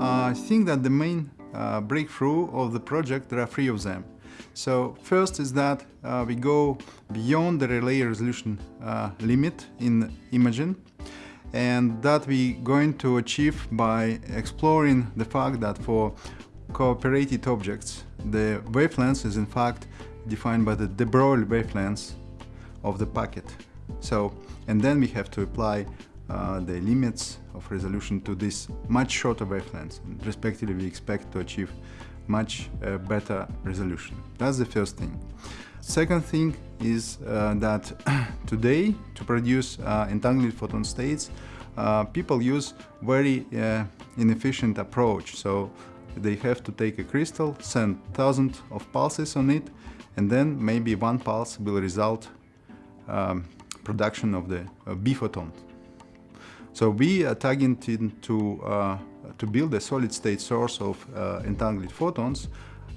I think that the main uh, breakthrough of the project, there are three of them. So first is that uh, we go beyond the Rayleigh resolution uh, limit in imaging and that we're going to achieve by exploring the fact that for cooperated objects the wavelength is in fact defined by the de Broglie wavelength of the packet. So and then we have to apply uh, the limits of resolution to this much shorter wavelengths. And respectively, we expect to achieve much uh, better resolution. That's the first thing. Second thing is uh, that today, to produce uh, entangled photon states, uh, people use very inefficient approach. So they have to take a crystal, send thousands of pulses on it, and then maybe one pulse will result um, production of the biphoton. So we are targeting to, uh, to build a solid state source of uh, entangled photons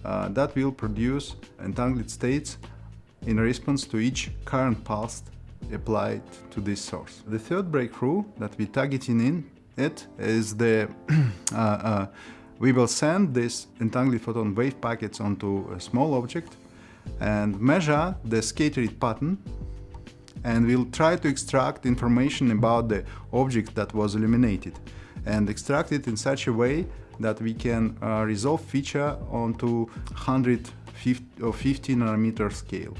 uh, that will produce entangled states in response to each current pulse applied to this source. The third breakthrough that we're targeting in it is the uh, uh, we will send this entangled photon wave packets onto a small object and measure the scatter pattern and we'll try to extract information about the object that was illuminated and extract it in such a way that we can uh, resolve feature onto 150 or 50 nanometer scale.